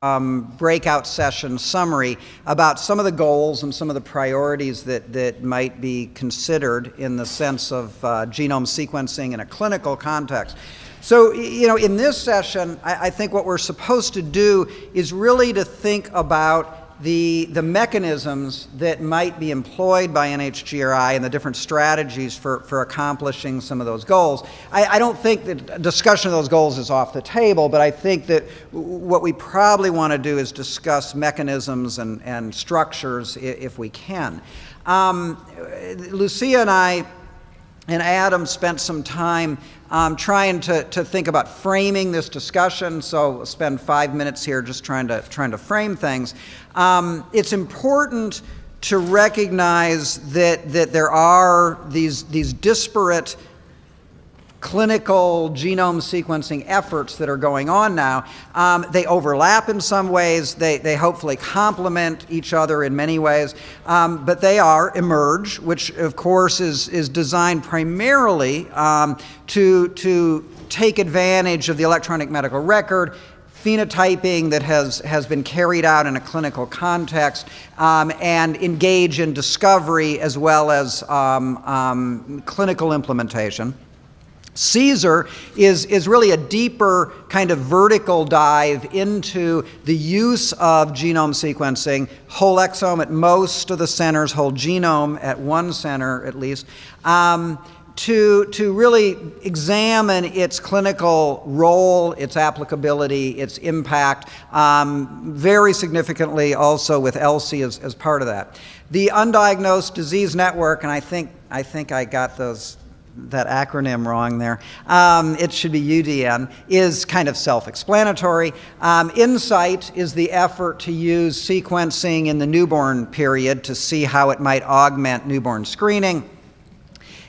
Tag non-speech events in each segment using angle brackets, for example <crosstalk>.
um, breakout session summary about some of the goals and some of the priorities that, that might be considered in the sense of uh, genome sequencing in a clinical context. So, you know, in this session, I, I think what we're supposed to do is really to think about the, the mechanisms that might be employed by NHGRI and the different strategies for, for accomplishing some of those goals. I, I don't think that discussion of those goals is off the table, but I think that what we probably want to do is discuss mechanisms and, and structures if we can. Um, Lucia and I and Adam spent some time um, trying to, to think about framing this discussion, so we'll spend five minutes here just trying to, trying to frame things. Um, it's important to recognize that, that there are these, these disparate clinical genome sequencing efforts that are going on now. Um, they overlap in some ways. They, they hopefully complement each other in many ways. Um, but they are eMERGE, which of course is, is designed primarily um, to, to take advantage of the electronic medical record phenotyping that has, has been carried out in a clinical context um, and engage in discovery as well as um, um, clinical implementation. CSER is, is really a deeper kind of vertical dive into the use of genome sequencing, whole exome at most of the centers, whole genome at one center at least, um, to, to really examine its clinical role, its applicability, its impact, um, very significantly also with ELSI as, as part of that. The Undiagnosed Disease Network, and I think, I think I got those that acronym wrong there. Um, it should be UDN, is kind of self-explanatory. Um, INSIGHT is the effort to use sequencing in the newborn period to see how it might augment newborn screening.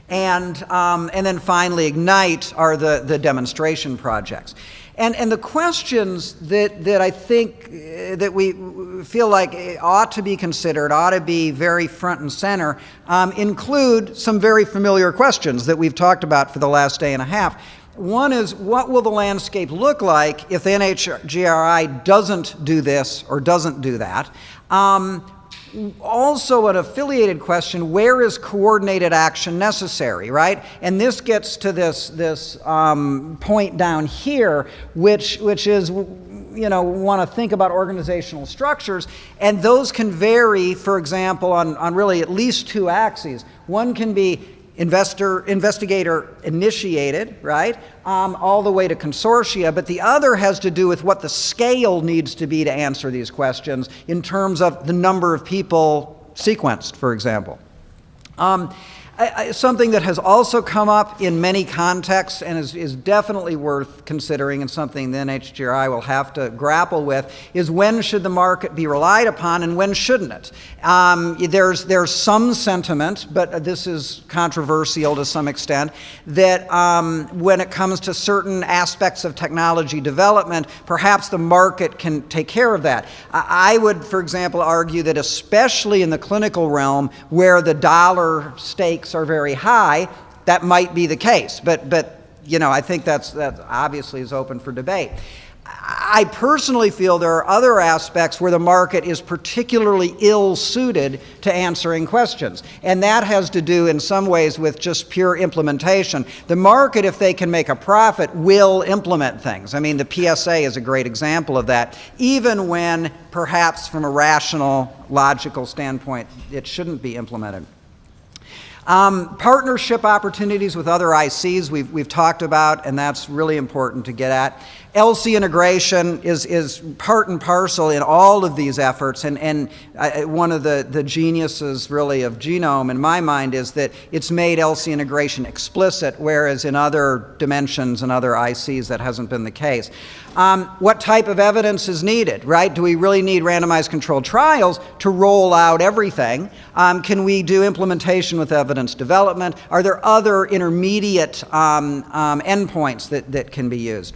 And, um, and then finally, IGNITE are the, the demonstration projects. And, and the questions that, that I think uh, that we feel like ought to be considered, ought to be very front and center, um, include some very familiar questions that we've talked about for the last day and a half. One is, what will the landscape look like if the NHGRI doesn't do this or doesn't do that? Um, also an affiliated question, where is coordinated action necessary, right? And this gets to this, this um, point down here, which, which is, you know, want to think about organizational structures, and those can vary, for example, on, on really at least two axes. One can be investor, investigator initiated, right, um, all the way to consortia, but the other has to do with what the scale needs to be to answer these questions in terms of the number of people sequenced, for example. Um, something that has also come up in many contexts and is, is, definitely worth considering and something the NHGRI will have to grapple with is when should the market be relied upon and when shouldn't it? Um, there's, there's some sentiment, but this is controversial to some extent, that um, when it comes to certain aspects of technology development, perhaps the market can take care of that. I would, for example, argue that especially in the clinical realm where the dollar stakes are very high, that might be the case. But, but you know, I think that's, that obviously is open for debate. I personally feel there are other aspects where the market is particularly ill suited to answering questions. And that has to do in some ways with just pure implementation. The market, if they can make a profit, will implement things. I mean, the PSA is a great example of that, even when perhaps from a rational, logical standpoint, it shouldn't be implemented. Um, partnership opportunities with other ICs we've, we've talked about, and that's really important to get at. ELSI integration is, is part and parcel in all of these efforts, and, and I, one of the, the geniuses really of Genome in my mind is that it's made ELSI integration explicit, whereas in other dimensions and other ICs that hasn't been the case. Um, what type of evidence is needed, right? Do we really need randomized controlled trials to roll out everything? Um, can we do implementation with evidence development? Are there other intermediate um, um endpoints that, that can be used?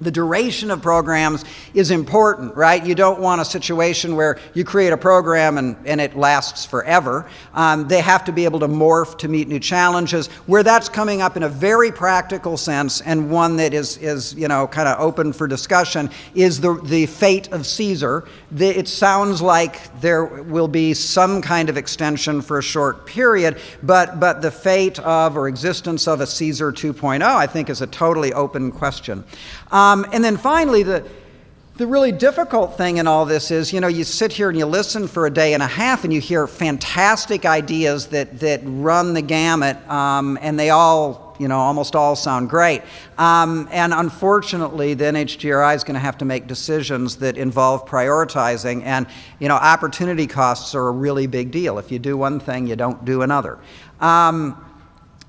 The duration of programs is important, right? You don't want a situation where you create a program and, and it lasts forever. Um, they have to be able to morph to meet new challenges. Where that's coming up in a very practical sense and one that is, is you know, kind of open for discussion is the, the fate of CSER. The, it sounds like there will be some kind of extension for a short period, but, but the fate of or existence of a CSER 2.0, I think, is a totally open question. Um, and then finally, the, the really difficult thing in all this is, you know, you sit here and you listen for a day and a half and you hear fantastic ideas that, that run the gamut, um, and they all, you know, almost all sound great. Um, and unfortunately, the NHGRI is going to have to make decisions that involve prioritizing, and, you know, opportunity costs are a really big deal. If you do one thing, you don't do another. Um,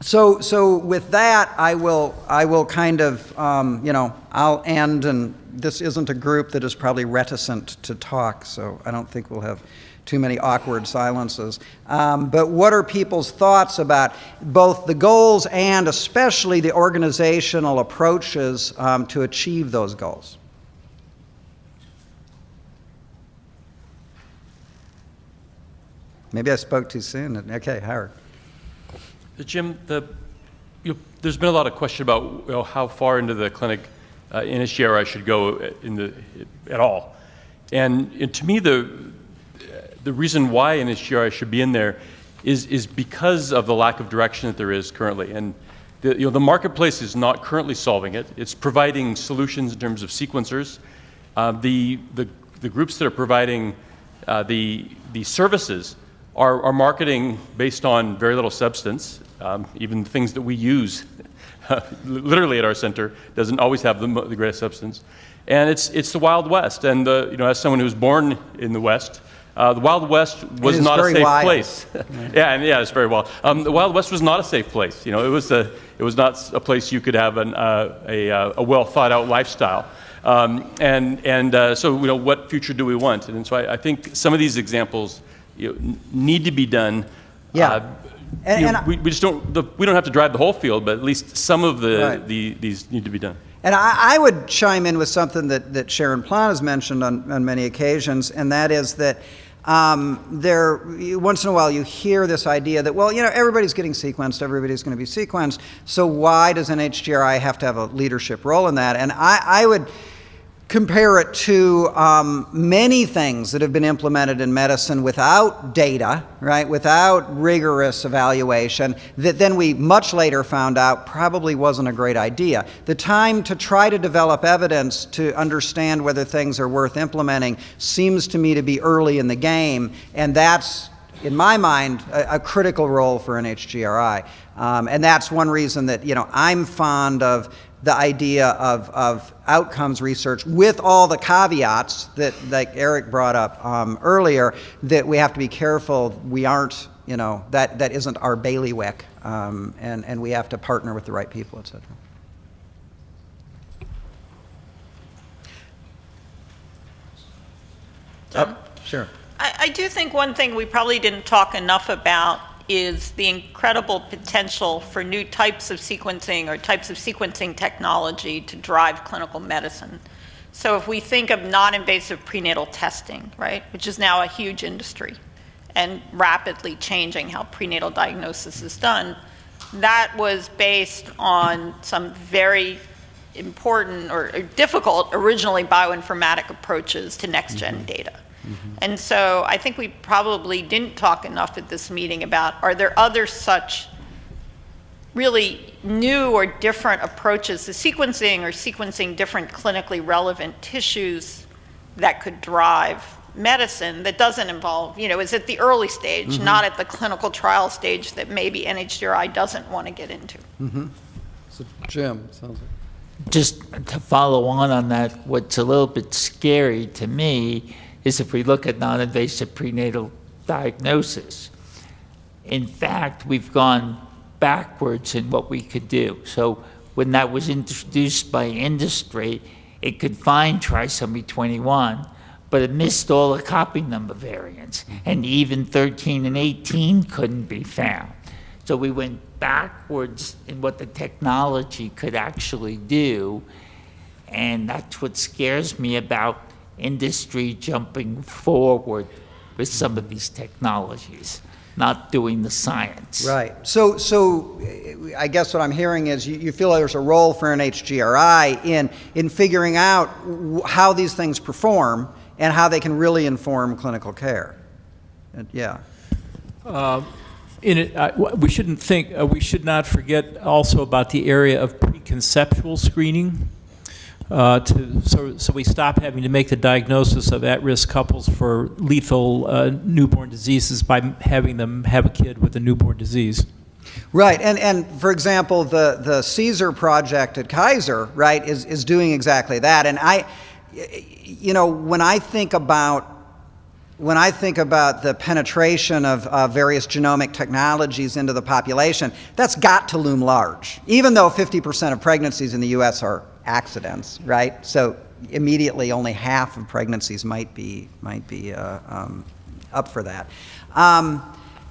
so, so with that, I will, I will kind of, um, you know, I'll end, and this isn't a group that is probably reticent to talk, so I don't think we'll have too many awkward silences. Um, but what are people's thoughts about both the goals and especially the organizational approaches um, to achieve those goals? Maybe I spoke too soon. Okay, Howard. Jim, the, you there's been a lot of question about you know, how far into the clinic uh, NHGRI should go in the, at all. And, and to me, the, the reason why NHGRI should be in there is, is because of the lack of direction that there is currently. And the, you know, the marketplace is not currently solving it. It's providing solutions in terms of sequencers. Uh, the, the, the groups that are providing uh, the, the services are, are marketing based on very little substance. Um, even things that we use <laughs> literally at our center doesn't always have the, the, greatest substance. And it's, it's the Wild West. And the, you know, as someone who was born in the West, uh, the Wild West was not a safe wild. place. <laughs> yeah, and yeah, it's very wild. Um, the Wild West was not a safe place. You know, it was a, it was not a place you could have an, uh, a, uh, a well thought out lifestyle. Um, and and uh, so, you know, what future do we want? And so I, I think some of these examples you know, need to be done. Yeah. And, and know, we, we, just don't, the, we don't have to drive the whole field, but at least some of the, right. the these need to be done. And I, I, would chime in with something that, that Sharon Plon has mentioned on, on many occasions, and that is that um, there, once in a while you hear this idea that, well, you know, everybody's getting sequenced, everybody's going to be sequenced, so why does NHGRI have to have a leadership role in that? And I, I would compare it to um, many things that have been implemented in medicine without data, right, without rigorous evaluation, that then we much later found out probably wasn't a great idea. The time to try to develop evidence to understand whether things are worth implementing seems to me to be early in the game, and that's in my mind, a, a, critical role for NHGRI. Um, and that's one reason that, you know, I'm fond of the idea of, of outcomes research with all the caveats that like Eric brought up um, earlier that we have to be careful we aren't you know that that isn't our bailiwick um, and and we have to partner with the right people etc uh, sure. I, I do think one thing we probably didn't talk enough about is the incredible potential for new types of sequencing or types of sequencing technology to drive clinical medicine. So if we think of non-invasive prenatal testing, right, which is now a huge industry and rapidly changing how prenatal diagnosis is done, that was based on some very important or, difficult originally bioinformatic approaches to next-gen mm -hmm. data. Mm-hmm. And so I think we probably didn't talk enough at this meeting about are there other such really new or different approaches to sequencing or sequencing different clinically relevant tissues that could drive medicine that doesn't involve, you know, is at the early stage, mm-hmm. not at the clinical trial stage that maybe NHGRI doesn't want to get into. Mm-hmm. So, Jim, sounds like. Just to follow on on that, what's a little bit scary to me is if we look at non-invasive prenatal diagnosis. In fact, we've gone backwards in what we could do. So when that was introduced by industry, it could find trisomy 21, but it missed all the copy number variants, and even 13 and 18 couldn't be found. So we went backwards in what the technology could actually do, And that's what scares me about industry jumping forward with some of these technologies, not doing the science. Right. So, so uh, I guess what I'm hearing is you, you feel there's a role for NHGRI in, in figuring out w- how these things perform and how they can really inform clinical care. And- Yeah. In it, I- w- we shouldn't think, uh, we should not forget also about the area of preconceptual screening. Uh, to, so, so we stop having to make the diagnosis of at-risk couples for lethal uh, newborn diseases by having them have a kid with a newborn disease. Right, and, and for example, the, the CSER project at Kaiser, right, is, is doing exactly that. And I, you know, when I think about when I think about the penetration of uh, various genomic technologies into the population, that's got to loom large, even though 50% of pregnancies in the US are accidents, right? So immediately only half of pregnancies might be, might be uh, um, up for that. Um,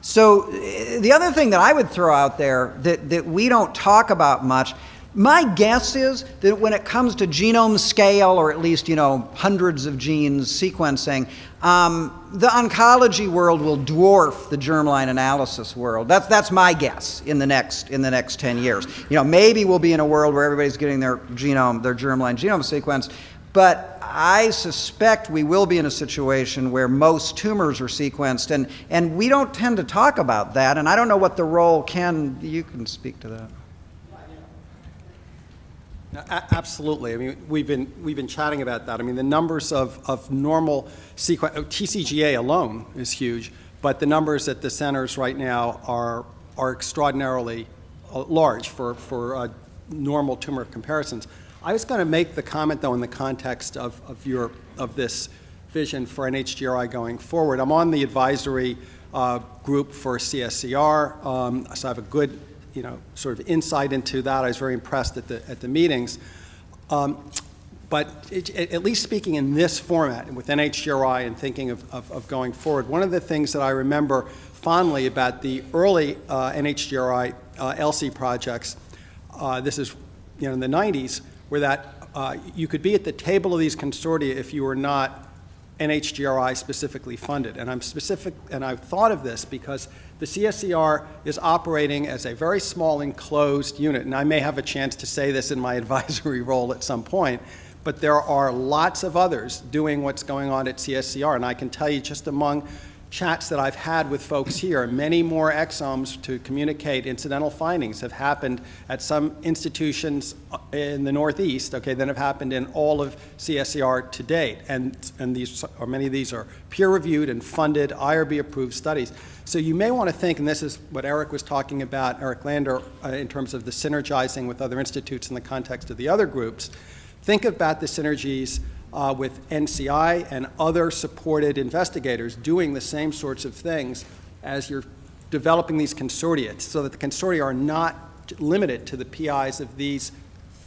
so uh, the other thing that I would throw out there that, that we don't talk about much my guess is that when it comes to genome scale, or at least you know hundreds of genes sequencing, um, the oncology world will dwarf the germline analysis world. That's that's my guess in the next in the next 10 years. You know, maybe we'll be in a world where everybody's getting their genome, their germline genome sequenced, but I suspect we will be in a situation where most tumors are sequenced, and and we don't tend to talk about that. And I don't know what the role can. You can speak to that. Absolutely. I mean, we've been, we've been chatting about that. I mean, the numbers of, of normal sequence, TCGA alone is huge, but the numbers at the centers right now are, are extraordinarily uh, large for, for uh, normal tumor comparisons. I was going to make the comment, though, in the context of, of your, of this vision for NHGRI going forward. I'm on the advisory uh, group for CSER, um, so I have a good you know, sort of insight into that. I was very impressed at the, at the meetings. Um, but it, at least speaking in this format, and with NHGRI and thinking of, of, of going forward, one of the things that I remember fondly about the early uh, NHGRI uh, ELSI projects, uh, this is, you know, in the 90s, were that uh, you could be at the table of these consortia if you were not NHGRI specifically funded. And I'm specific, and I've thought of this because the CSER is operating as a very small enclosed unit, and I may have a chance to say this in my <laughs> advisory role at some point, but there are lots of others doing what's going on at CSER, and I can tell you just among chats that I've had with folks here, many more exomes to communicate incidental findings have happened at some institutions in the Northeast, okay, than have happened in all of CSER to date. And, and these, or many of these are peer-reviewed and funded, IRB-approved studies. So you may want to think, and this is what Eric was talking about, Eric Lander, uh, in terms of the synergizing with other institutes in the context of the other groups, think about the synergies uh, with NCI and other supported investigators doing the same sorts of things as you're developing these consortia, so that the consortia are not limited to the PIs of these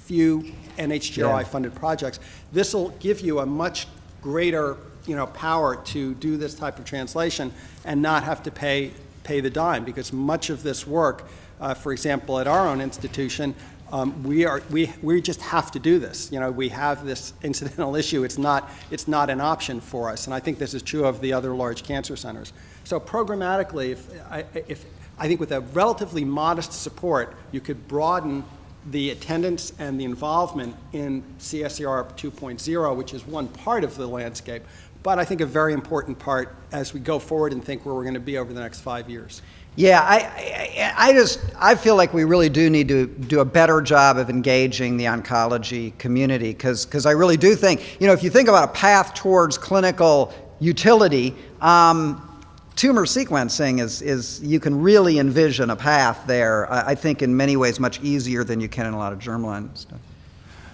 few NHGRI-funded projects. This will give you a much greater, you know, power to do this type of translation and not have to pay, pay the dime, because much of this work, uh, for example, at our own institution, um, we are we we just have to do this. You know, we have this incidental <laughs> issue. It's not it's not an option for us, and I think this is true of the other large cancer centers. So programmatically, if I, if I think with a relatively modest support, you could broaden the attendance and the involvement in CSER 2.0, which is one part of the landscape, but I think a very important part as we go forward and think where we're going to be over the next five years. Yeah, I, I, I just I feel like we really do need to do a better job of engaging the oncology community because I really do think you know if you think about a path towards clinical utility, um, tumor sequencing is is you can really envision a path there. I, I think in many ways much easier than you can in a lot of germline stuff.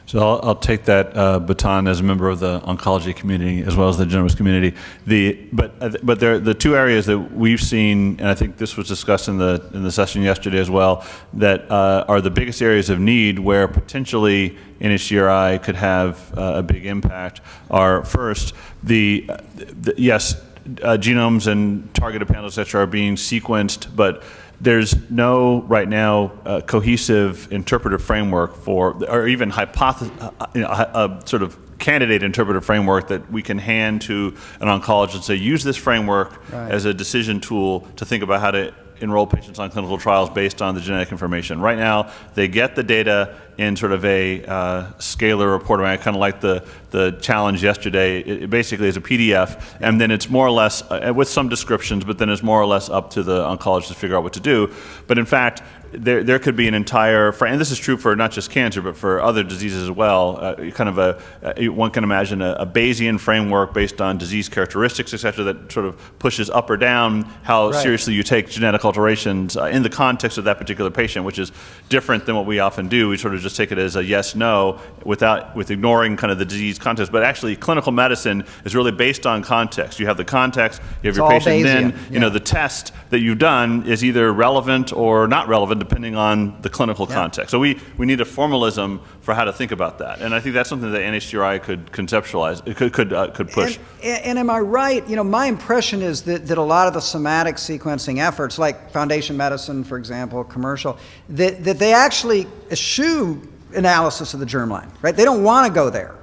So I'll, I'll take that uh, baton as a member of the oncology community as well as the genomics community. The but uh, but there the two areas that we've seen, and I think this was discussed in the in the session yesterday as well, that uh, are the biggest areas of need where potentially NHGRI could have uh, a big impact. Are first the, the yes. Uh, genomes and targeted panels, et cetera, are being sequenced, but there's no right now uh, cohesive interpretive framework for, or even hypothesis, uh, you know, a, a sort of candidate interpretive framework that we can hand to an oncologist and say, use this framework Right. as a decision tool to think about how to enroll patients on clinical trials based on the genetic information. Right now, they get the data in sort of a uh, scalar report. I, kind of like the, the challenge yesterday. It, it basically is a PDF, and then it's more or less, uh, with some descriptions, but then it's more or less up to the oncologist to figure out what to do. But in fact, there, there could be an entire, and this is true for not just cancer, but for other diseases as well. Uh, kind of a, uh, one can imagine a, a Bayesian framework based on disease characteristics, et cetera, that sort of pushes up or down how Right. seriously you take genetic alterations uh, in the context of that particular patient, which is different than what we often do. We sort of just take it as a yes, no, without with ignoring kind of the disease context. But actually, clinical medicine is really based on context. You have the context, you have It's your patient, then Bayesian, you know the test that you've done is either relevant or not relevant depending on the clinical Yeah. context. So we, we need a formalism for how to think about that, and I think that's something that NHGRI could conceptualize, it could could uh, could push. And, and am I right? You know, my impression is that, that a lot of the somatic sequencing efforts, like Foundation Medicine, for example, commercial, that, that they actually eschew analysis of the germline, right? They don't want to go there,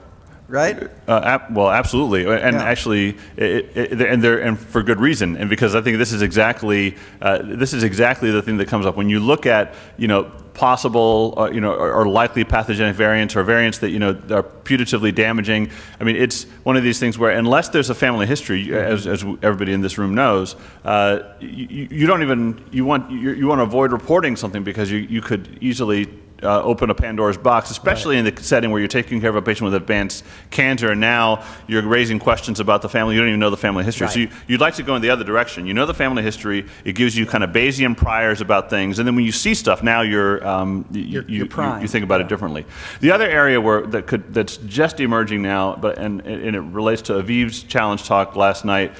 right? Uh, ab- well, absolutely, and Yeah. actually, it, it, and there, and for good reason, and because I think this is exactly uh, this is exactly the thing that comes up when you look at you know possible uh, you know or, or likely pathogenic variants or variants that you know are putatively damaging. I mean, it's one of these things where unless there's a family history, as, as everybody in this room knows, uh, you, you don't even you want you, you want to avoid reporting something because you, you could easily uh, open a Pandora's box, especially in the setting where you're taking care of a patient with advanced cancer, and now you're raising questions about the family. You don't even know the family history. So you, you'd like to go in the other direction. You know the family history. It gives you kind of Bayesian priors about things, and then when you see stuff, now you're, um, You're- you, you're you, you think about it differently. The other area where that could that's just emerging now, but and, and it relates to Aviv's challenge talk last night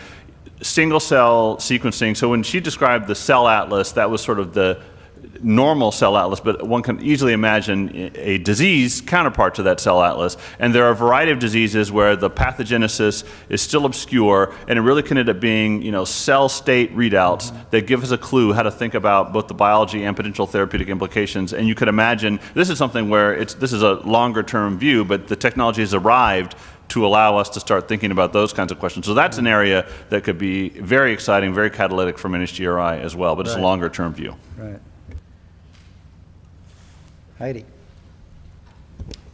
single cell sequencing. So when she described the cell atlas, that was sort of the normal cell atlas, but one can easily imagine a disease counterpart to that cell atlas. And there are a variety of diseases where the pathogenesis is still obscure, and it really can end up being, you know, cell state readouts that give us a clue how to think about both the biology and potential therapeutic implications. And you could imagine this is something where it's this is a longer term view, but the technology has arrived to allow us to start thinking about those kinds of questions. So that's an area that could be very exciting, very catalytic from NHGRI as well, but it's a longer term view. Right. Heidi.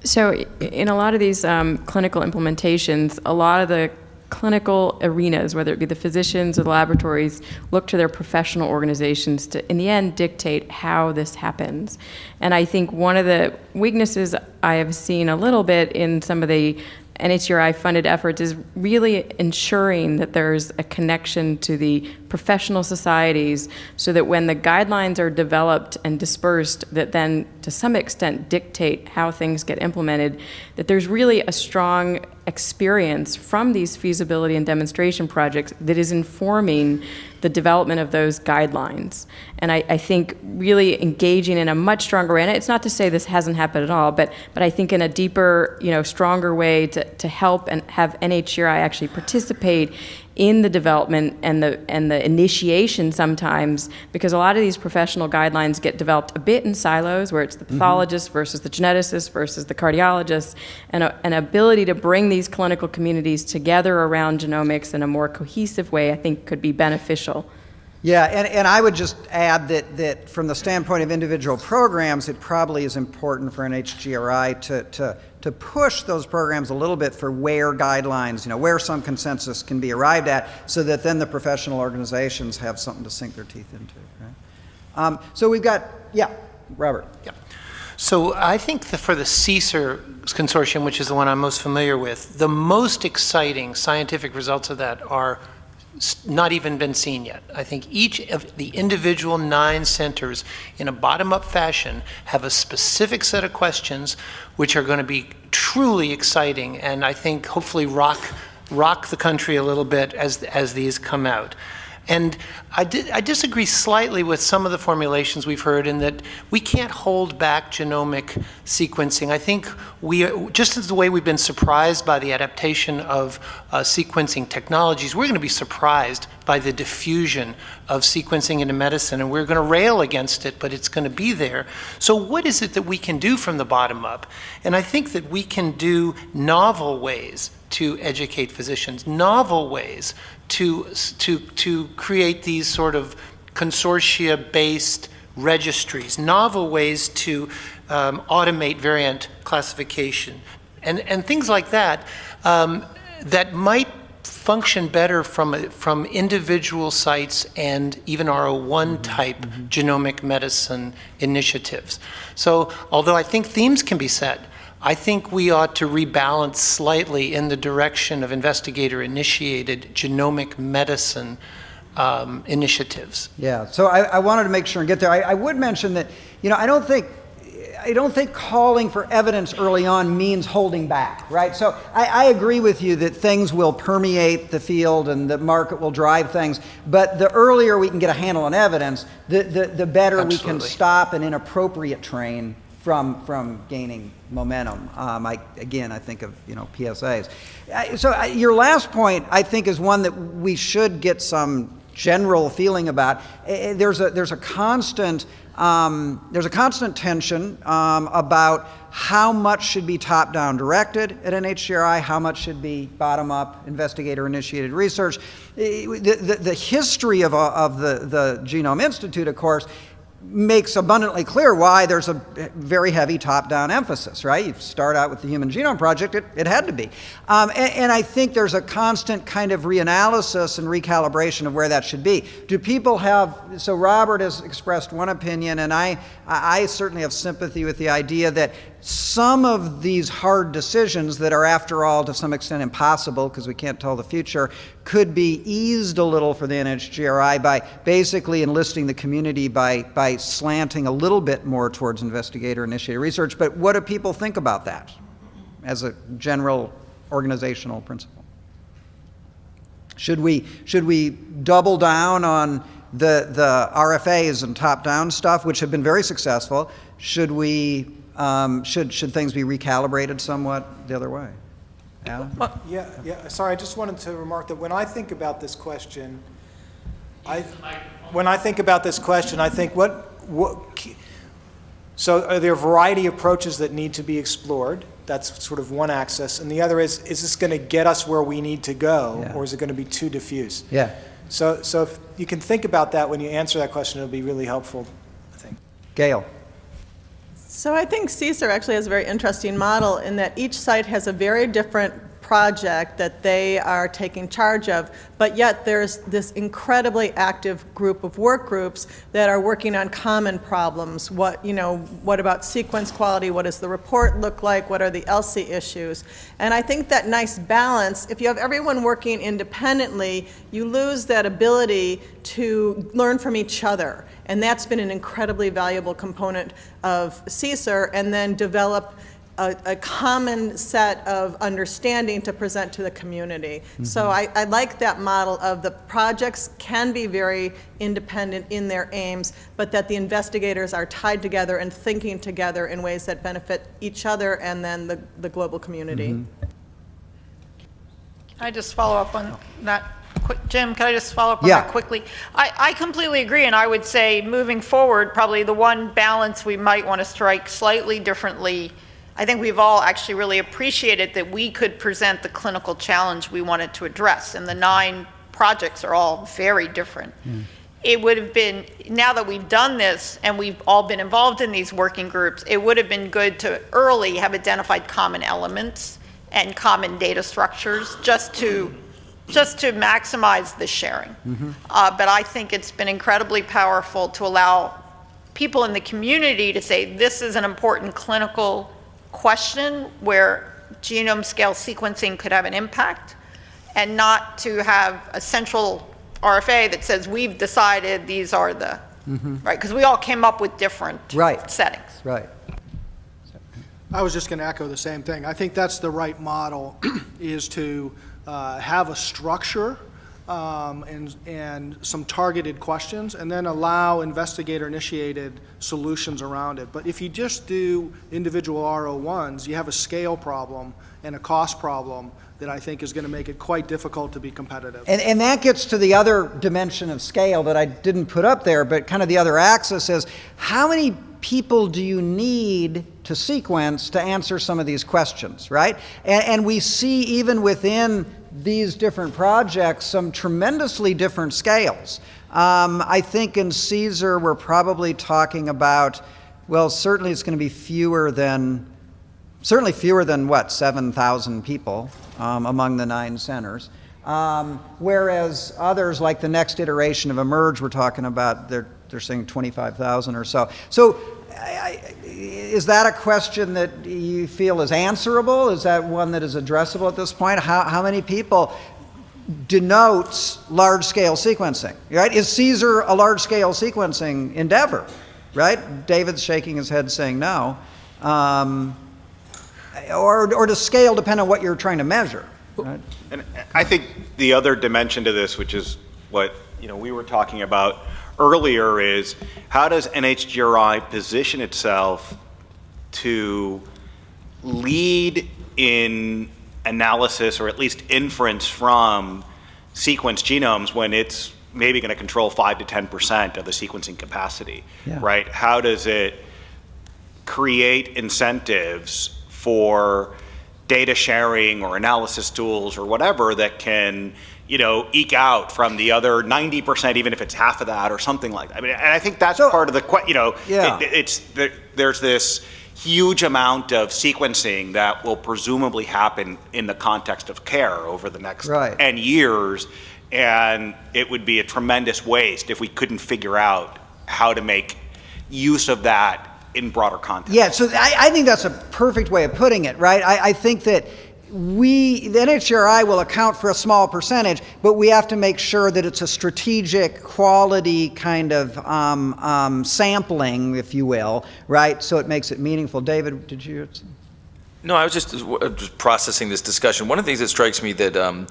So, in a lot of these um, clinical implementations, a lot of the clinical arenas, whether it be the physicians or the laboratories, look to their professional organizations to, in the end, dictate how this happens. And I think one of the weaknesses I have seen a little bit in some of the NHGRI funded efforts is really ensuring that there's a connection to the professional societies so that when the guidelines are developed and dispersed that then to some extent dictate how things get implemented that there's really a strong experience from these feasibility and demonstration projects that is informing the development of those guidelines. And I, I think really engaging in a much stronger way, and it's not to say this hasn't happened at all, but, but I think in a deeper, you know, stronger way to, to help and have NHGRI actually participate in the development and the and the initiation sometimes because a lot of these professional guidelines get developed a bit in silos where it's the mm-hmm. pathologist versus the geneticist versus the cardiologist and a, an ability to bring these clinical communities together around genomics in a more cohesive way I think could be beneficial. Yeah, and, and I would just add that, that from the standpoint of individual programs, it probably is important for NHGRI to, to, to push those programs a little bit for where guidelines, you know, where some consensus can be arrived at, so that then the professional organizations have something to sink their teeth into, right? Um, so we've got, yeah, Robert. Yep. So I think that for the CSER consortium, which is the one I'm most familiar with, the most exciting scientific results of that are not even been seen yet. I think each of the individual nine centers, in a bottom-up fashion, have a specific set of questions which are going to be truly exciting, and I think hopefully rock rock the country a little bit as as these come out. And I, di- I disagree slightly with some of the formulations we've heard in that we can't hold back genomic sequencing. I think we, just as the way we've been surprised by the adaptation of uh, sequencing technologies, we're going to be surprised by the diffusion of sequencing into medicine, and we're going to rail against it, but it's going to be there. So, what is it that we can do from the bottom up? And I think that we can do novel ways to educate physicians, novel ways to, to, to create these sort of consortia-based registries, novel ways to um, automate variant classification, and, and things like that, um, that might function better from, from individual sites and even R01 type genomic medicine initiatives. So although I think themes can be set, I think we ought to rebalance slightly in the direction of investigator-initiated genomic medicine um, initiatives. Yeah, so I, I wanted to make sure and get there. I, I would mention that, you know, I don't think, I don't think calling for evidence early on means holding back, right? So I, I agree with you that things will permeate the field and the market will drive things, but the earlier we can get a handle on evidence, the, the, the better we can stop an inappropriate train from, from gaining momentum. Um, I, again, I think of, you know, PSAs. So uh, your last point, I think, is one that we should get some general feeling about. Uh, uh, There's a, there's a constant, um, there's a constant tension um, about how much should be top-down directed at NHGRI, how much should be bottom-up investigator-initiated research. Uh, The, the, the history of, of the, the Genome Institute, of course, makes abundantly clear why there's a very heavy top-down emphasis, right? You start out with the Human Genome Project, it, it had to be. Um, and, and I think there's a constant kind of reanalysis and recalibration of where that should be. Do people have, so Robert has expressed one opinion, and I, I I certainly have sympathy with the idea that some of these hard decisions that are, after all, to some extent impossible because we can't tell the future, could be eased a little for the NHGRI by basically enlisting the community by, by slanting a little bit more towards investigator initiated research. But what do people think about that as a general organizational principle? Should we, should we double down on the, the RFAs and top-down stuff, which have been very successful? Should we, um, should, should things be recalibrated somewhat the other way? Alan? Yeah, yeah, sorry, I just wanted to remark that when I think about this question, I, when I think about this question, I think what, what, so are there a variety of approaches that need to be explored? That's sort of one axis. And the other is, is this going to get us where we need to go? Yeah. Or is it going to be too diffuse? Yeah. So, so if you can think about that when you answer that question, it'll be really helpful, I think. Gail? So I think CSER actually has a very interesting model in that each site has a very different project that they are taking charge of, but yet there's this incredibly active group of work groups that are working on common problems. What, you know, what about sequence quality? What does the report look like? What are the ELSI issues? And I think that nice balance, if you have everyone working independently, you lose that ability to learn from each other. And that's been an incredibly valuable component of CSER, and then develop a, a common set of understanding to present to the community. So mm-hmm. I, I like that model of the projects can be very independent in their aims, but that the investigators are tied together and thinking together in ways that benefit each other and then the, the global community. Mm-hmm. Can I just follow up on that? Jim, can I just follow up on Yeah. that quickly? I, I completely agree, and I would say, moving forward, probably the one balance we might want to strike slightly differently, I think we've all actually really appreciated that we could present the clinical challenge we wanted to address, and the nine projects are all very different. It would have been, now that we've done this and we've all been involved in these working groups, it would have been good to early have identified common elements and common data structures, just to just to maximize the sharing. Uh, but I think it's been incredibly powerful to allow people in the community to say this is an important clinical question where genome scale sequencing could have an impact, and not to have a central RFA that says we've decided these are the right because we all came up with different Right. settings. Right. I was just going to echo the same thing. I think that's the right model, <clears throat> is to uh, have a structure um, and, and some targeted questions, and then allow investigator-initiated solutions around it. But if you just do individual R01s, you have a scale problem and a cost problem that I think is going to make it quite difficult to be competitive. And, and that gets to the other dimension of scale that I didn't put up there, but kind of the other axis is how many people do you need to sequence to answer some of these questions, right? And, and we see even within these different projects some tremendously different scales. Um, I think in CSER we're probably talking about, well, certainly it's going to be fewer than, certainly fewer than what, 7,000 people um, among the nine centers. Um, whereas others, like the next iteration of eMERGE, we're talking about, they're, they're saying 25,000 or so. So I, I, is that a question that you feel is answerable? Is that one that is addressable at this point? How, how many people denotes large-scale sequencing, right? Is CSER a large-scale sequencing endeavor, right? David's shaking his head saying no. Um, or, or does scale depend on what you're trying to measure? Right? And I think the other dimension to this, which is what you know we were talking about earlier, is how does NHGRI position itself to lead in analysis or at least inference from sequenced genomes when it's maybe going to control 5 to 10% of the sequencing capacity, Yeah. right? How does it create incentives for data sharing or analysis tools or whatever that can, you know, eke out from the other 90%, even if it's half of that or something like that. I mean, and I think that's So- part of the, you know, Yeah. it- it's, there, there's this huge amount of sequencing that will presumably happen in the context of care over the next Right. 10 years. And it would be a tremendous waste if we couldn't figure out how to make use of that in broader context. Yeah, so I, I think that's a perfect way of putting it, right? I, I think that we, the NHGRI will account for a small percentage, but we have to make sure that it's a strategic, quality kind of um, um, sampling, if you will, right? So it makes it meaningful. David, did you? No, I was just, uh, just processing this discussion. One of the things that strikes me that um,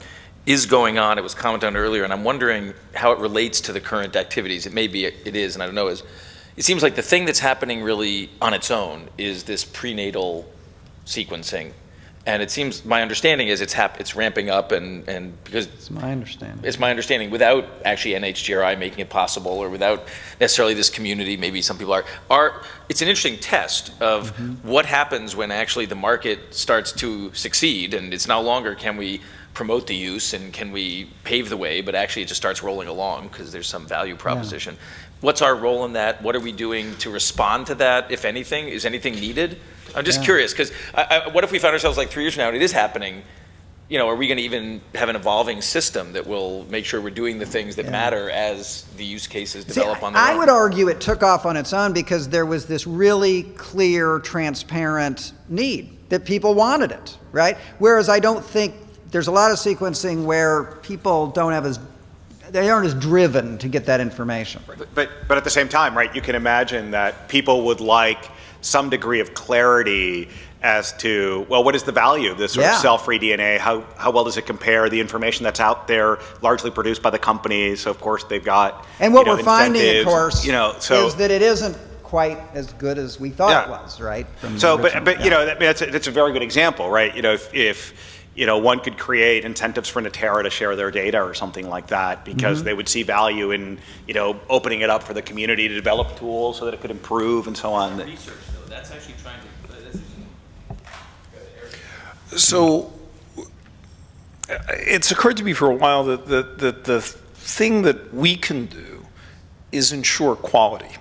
is going on, it was commented on earlier, and I'm wondering how it relates to the current activities. It may be, it is, and I don't know, is it seems like the thing that's happening really on its own is this prenatal sequencing. And it seems, my understanding is it's hap, it's ramping up and, and because It's my understanding. it's my understanding, without actually NHGRI making it possible, or without necessarily this community, maybe some people are, are, it's an interesting test of mm-hmm. what happens when actually the market starts to succeed, and it's no longer can we promote the use and can we pave the way, but actually it just starts rolling along because there's some value proposition. What's our role in that? What are we doing to respond to that, if anything? Is anything needed? I'm just Yeah. curious, because what if we found ourselves like three years from now and it is happening? you know, are we going to even have an evolving system that will make sure we're doing the things that Yeah. matter as the use cases See, develop on their I own? would argue it took off on its own because there was this really clear, transparent need that people wanted it, right? Whereas I don't think there's a lot of sequencing where people don't have as they aren't as driven to get that information. But, but at the same time, right, you can imagine that people would like some degree of clarity as to, well, what is the value of this sort Yeah. of cell-free DNA? How, how well does it compare the information that's out there, largely produced by the companies? So of course they've got, And what you know, we're finding, of course, you know, so is that it isn't quite as good as we thought it was, right? From So, but, original- but you yeah. know, that, that's, a, that's a very good example, right? You know, if, if you know, one could create incentives for Natera to share their data or something like that because Mm-hmm. they would see value in, you know, opening it up for the community to develop tools so that it could improve and so on. Research, though, that's actually trying to, So it's occurred to me for a while that the, that the thing that we can do is ensure quality.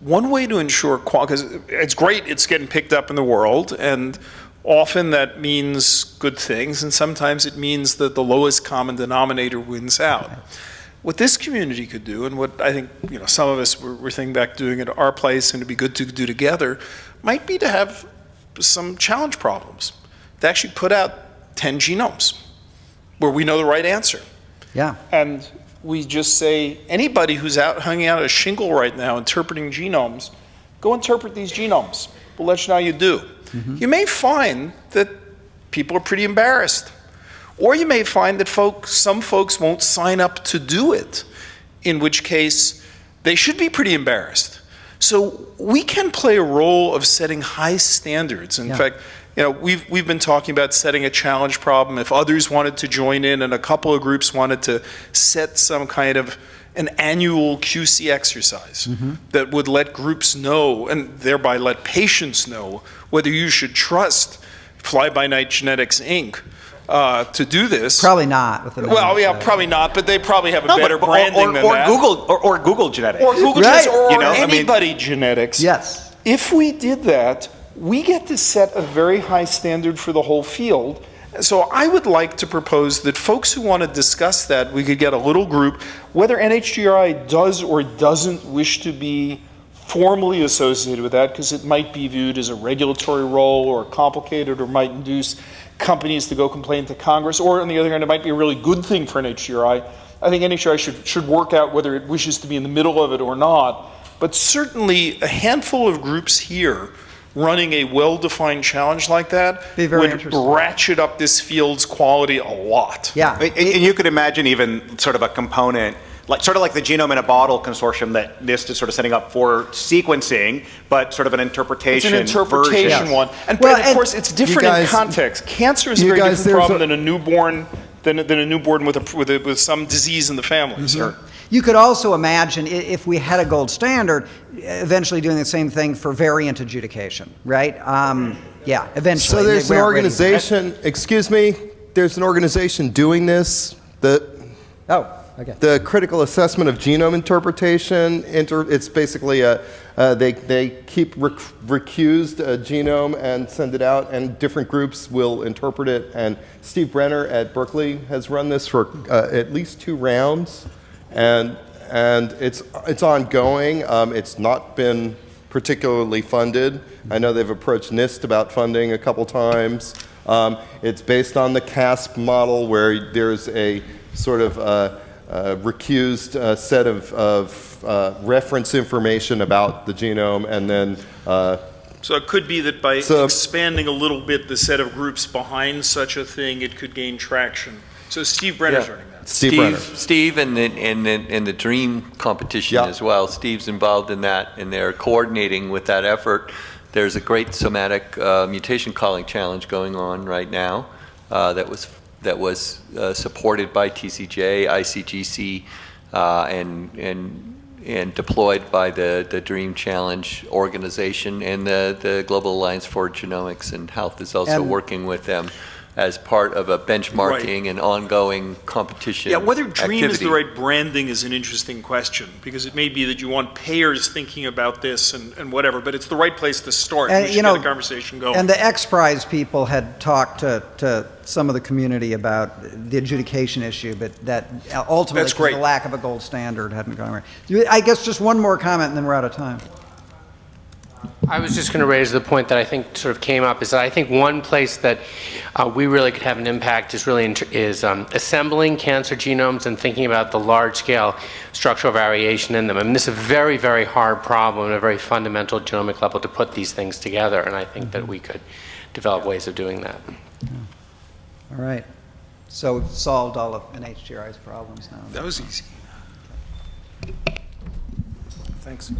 One way to ensure quality, because it's great, it's getting picked up in the world, and often that means good things, and sometimes it means that the lowest common denominator wins out. What this community could do, and what I think you know some of us were, were thinking back doing at our place, and it'd be good to do together, might be to have some challenge problems. To actually put out 10 genomes where we know the right answer. Yeah. And we just say, anybody who's out hanging out a shingle right now interpreting genomes, go interpret these genomes. We'll let you know how you do. Mm-hmm. You may find that people are pretty embarrassed. Or you may find that folks, some folks won't sign up to do it, in which case they should be pretty embarrassed. So we can play a role of setting high standards. In Yeah. fact, you know, we've, we've been talking about setting a challenge problem. If others wanted to join in and a couple of groups wanted to set some kind of an annual QC exercise that would let groups know and thereby let patients know whether you should trust Fly By Night Genetics Inc. Uh, to do this. Probably not with Well, yeah, management. probably not, but they probably have a No, but- better or- branding or, than or that. Google or, or Google Genetics. Or Google Right. Genetics, or, You know, I mean- anybody genetics. Yes. If we did that, we get to set a very high standard for the whole field. So I would like to propose that folks who want to discuss that, we could get a little group, whether NHGRI does or doesn't wish to be formally associated with that, because it might be viewed as a regulatory role or complicated or might induce companies to go complain to Congress, or on the other hand, it might be a really good thing for NHGRI. I think NHGRI should, should work out whether it wishes to be in the middle of it or not. But certainly, a handful of groups here running a well-defined challenge like that Be very would ratchet up this field's quality a lot. Yeah. And and you could imagine even sort of a component, like sort of like the Genome in a Bottle consortium that NIST is sort of setting up for sequencing, but sort of an interpretation. It's interpretation an interpretation version. one. And, Well, and of course, it's different guys- in context. Cancer is a very guys, different problem a- than a newborn, than, than a newborn with, a, with, a, with some disease in the family. So You could also imagine if we had a gold standard, eventually doing the same thing for variant adjudication, right? Um, yeah, eventually. So there's an organization, excuse me, there's an organization doing this, the, Oh, okay. the Critical Assessment of Genome Interpretation. Inter, it's basically a, uh, they, they keep rec- recused a genome and send it out, and different groups will interpret it. And Steve Brenner at Berkeley has run this for uh, at least two rounds, and, and it's, it's ongoing. Um, it's not been particularly funded. I know they've approached NIST about funding a couple times. Um, it's based on the CASP model, where there's a sort of uh, uh, recused uh, set of, of uh, reference information about the genome, and then uh, So it could be that by So- expanding a little bit the set of groups behind such a thing, it could gain traction. So Steve Brenner's Yeah. Steve Brenner. Steve and the, and the, and the Dream competition Yeah. as well. Steve's involved in that, and they're coordinating with that effort. There's a great somatic uh, mutation calling challenge going on right now uh, that was that was uh, supported by TCGA, ICGC, uh, and and and deployed by the the Dream Challenge organization, and the the Global Alliance for Genomics and Health is also And- working with them as part of a benchmarking and ongoing competition. Yeah, whether dream is the right branding is an interesting question, because it may be that you want payers thinking about this and, and whatever, but it's the right place to start. And, We should you get know, the conversation going. And the X Prize people had talked to, to some of the community about the adjudication issue, but that ultimately, That's 'cause great. the lack of a gold standard hadn't gone away. I guess just one more comment, and then we're out of time. I was just going to raise the point that I think sort of came up is that I think one place that uh, we really could have an impact is really is um, assembling cancer genomes and thinking about the large scale structural variation in them. I mean, this is a very, very hard problem at a very fundamental genomic level to put these things together, and I think that we could develop ways of doing that. All right. So we've solved all of NHGRI's problems now. That was easy. Thanks.